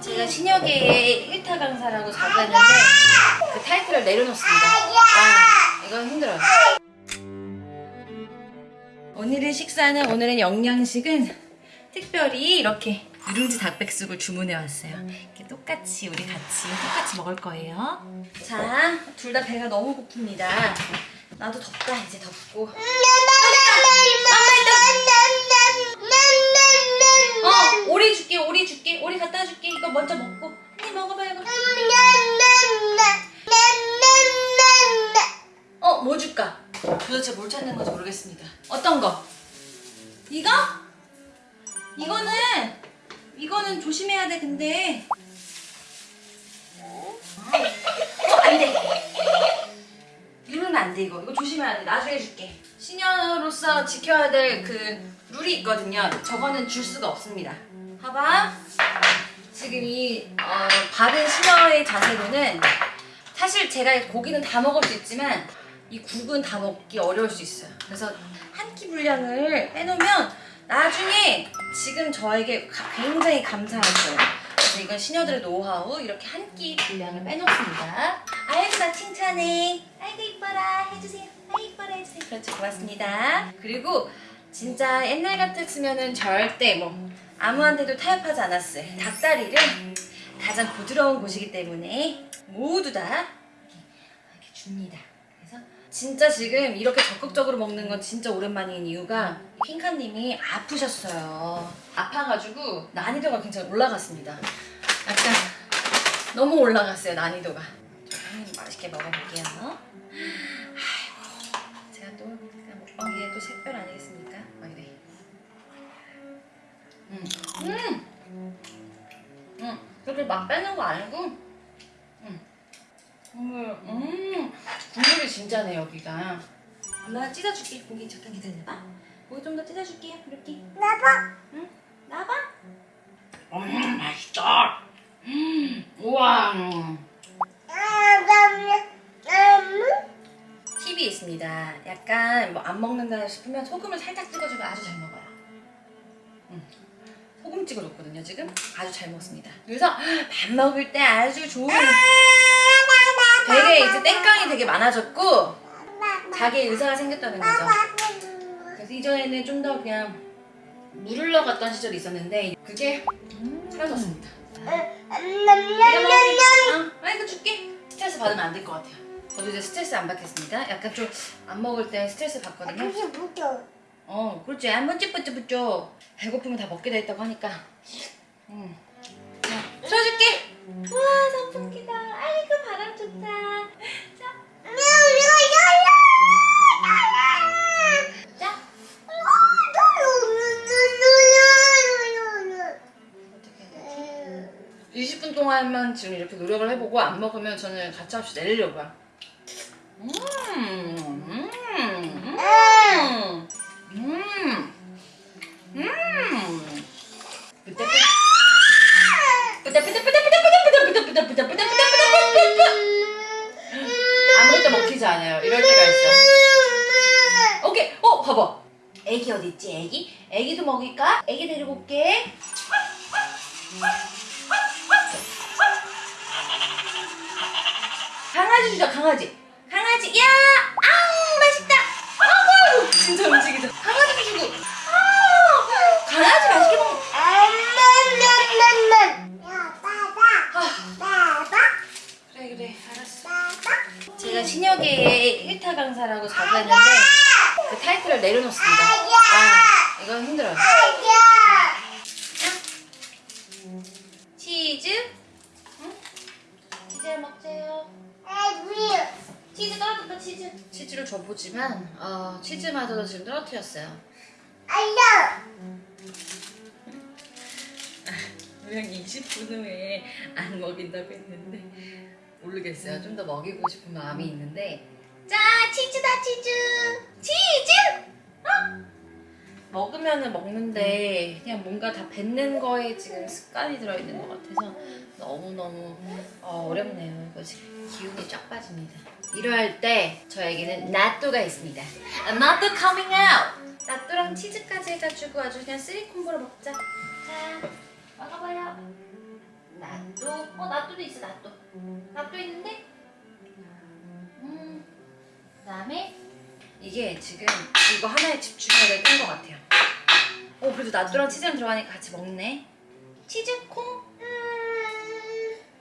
제가 신여계의 1타 강사라고 했는데 그 타이틀을 내려놓습니다. 아, 이건 힘들어요. 오늘의 식사는 오늘의 영양식은 특별히 이렇게 누룽지 닭백숙을 주문해 왔어요. 이렇게 똑같이 우리 같이 똑같이 먹을 거예요. 자, 둘 다 배가 너무 고픕니다. 나도 덥다 이제 덥고. 어, 오리 줄게, 오리 갖다 줄게. 이거 먼저 먹고. 언니 먹어봐 이거. 어, 뭐 줄까? 도대체 뭘 찾는 건지 모르겠습니다. 어떤 거? 이거? 이거는 이거는 조심해야 돼. 근데 어, 안 돼. 누르면 안돼 이거. 이거 조심해야 돼. 나중에 줄게. 시녀로서 지켜야 될 그 룰이 있거든요. 저거는 줄 수가 없습니다. 봐봐. 지금 이 어, 바른 시녀의 자세로는 사실 제가 고기는 다 먹을 수 있지만 이 국은 다 먹기 어려울 수 있어요. 그래서 한 끼 분량을 빼놓으면 나중에 지금 저에게 가- 굉장히 거예요. 그래서 이건 시녀들의 노하우 이렇게 한 끼 분량을 빼놓습니다. 아이고 나 칭찬해. 아이고 이뻐라 해주세요. 아이고 이뻐라 해주세요. 그렇죠 고맙습니다. 그리고 진짜 옛날 같았으면은 절대 뭐 아무한테도 타협하지 않았을 닭다리를 가장 부드러운 곳이기 때문에 모두 다 이렇게 줍니다. 그래서 진짜 지금 이렇게 적극적으로 먹는 건 진짜 오랜만인 이유가 핑카님이 아프셨어요. 아파가지고 난이도가 굉장히 올라갔습니다. 약간 너무 올라갔어요 난이도가. 좀 맛있게 먹어볼게요. 아이고 제가 또 먹방에 또 샛별 아니겠습니까? 음, 음, 음, 그렇게 막 빼는 거 아니고, 음, 국물, 음, 국물이 진짜네 여기가. 엄마가 찢어줄게. 고기 잠깐 기다려봐. 고기 좀 더 찢어줄게요. 이렇게. 나봐. 응? 나봐. 음, 맛있다. 음, 우와. 음. 팁이 있습니다. 약간 뭐 안 먹는다 싶으면 소금을 살짝 찍어주면 아주 잘 먹어요. 음. 소금 찍어 줬거든요 지금 아주 잘 먹습니다. 그래서 밥 먹을 때 아주 좋은 되게 이제 땡깡이 되게 많아졌고 자기 의사가 생겼다는 거죠. 그래서 이전에는 좀 더 그냥 물을 넣어갔던 시절이 있었는데 그게 사라졌습니다. 어, 아이고 줄게. 스트레스 받으면 안 될 것 같아요. 저도 이제 스트레스 안 받겠습니다. 약간 좀 안 먹을 때 스트레스 받거든요. 어, 그렇지. 한번 찌뿌찌뿌죠. 배고프면 다 먹게 돼 있다고 하니까. 음. 자, 쏘줄게. 와, 선풍기다. 아이고, 바람 좋다. 자. 자. 어떻게 해야 되지? 20분 동안만 지금 이렇게 노력을 해보고 안 먹으면 저는 가차없이 내리려고요. 아무것도 먹히지 않아요. 이럴 때가 있어. 오케이. 어, 봐봐. 애기 어디 있지? 애기? 애기도 먹일까? 애기 데리고 올게. 강아지 주자 강아지 강아지 야 아우 맛있다 아우 진짜 움직이죠 강아지 주고 아 강아지 맛있게 먹 아, 그래 그래 알았어 제가 신여계의 1타 강사라고 자부 했는데 그 타이틀을 내려놓습니다. 아 이건 힘들어요. 치즈? 응? 치즈 먹세요. 치즈 떨어졌다 치즈. 치즈를 줘보지만 어, 치즈마저도 지금 떨어뜨렸어요. 분명히 20분 후에 안 먹인다고 했는데 모르겠어요. 좀 더 먹이고 싶은 마음이 있는데. 자 치즈다 치즈. 치즈! 어? 먹으면은 먹는데 그냥 뭔가 다 뱉는 거에 지금 습관이 들어있는 것 같아서 너무너무 어, 어렵네요. 이거 지금 기운이 쫙 빠집니다. 이러할 때 저에게는 나또가 있습니다. 나또 coming out! 나또랑 치즈까지 해가지고 아주 그냥 three combo로 먹자. 자 먹어봐요. 낫또? 어 낫또도 있어 낫또 낫또 있는데? 음 그 다음에 이게 지금 이거 하나에 집중해야 될것 같아요. 어 그래도 낫또랑 치즈랑 들어가니까 같이 먹네. 치즈콩?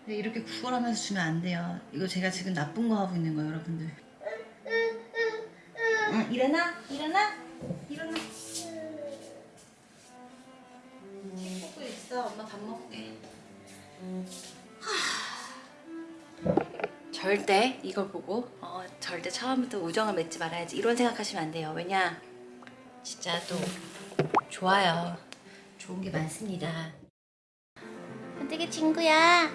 네, 이렇게 구걸하면서 주면 안 돼요. 이거 제가 지금 나쁜 거 하고 있는 거예요 여러분들. 응, 일어나 일어나 일어나. 먹고 있어. 엄마 밥 먹게 절대 이걸 보고 어, 절대 처음부터 우정을 맺지 말아야지 이런 생각하시면 안 돼요. 왜냐? 진짜 또 좋아요. 좋은 게 많습니다. 되게 친구야?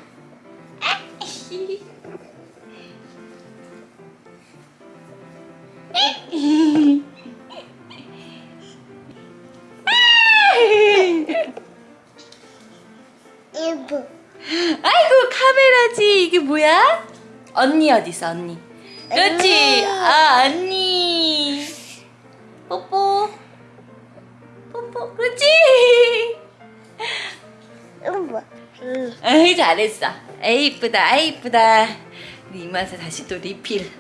아이고 카메라지. 이게 뭐야? 언니 어디 있어 언니? 그렇지. 아. 언니. 뽀뽀. 뽀뽀. 그렇지. 이브 아이 잘했어. 에이 이쁘다. 아이 이쁘다. 우리 이마서 다시 또 리필.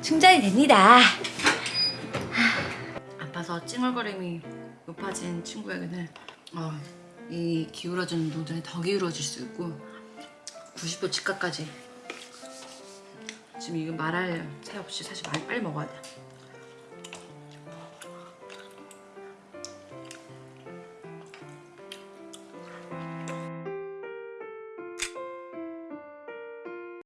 충전이 됩니다. 아파서 찡얼거림이 높아진 친구에게는 어, 이 기울어지는 운동장이 더 기울어질 수 있고 90도 직각까지 지금 이거 말할 새 없이 사실 많이 빨리 먹어야 돼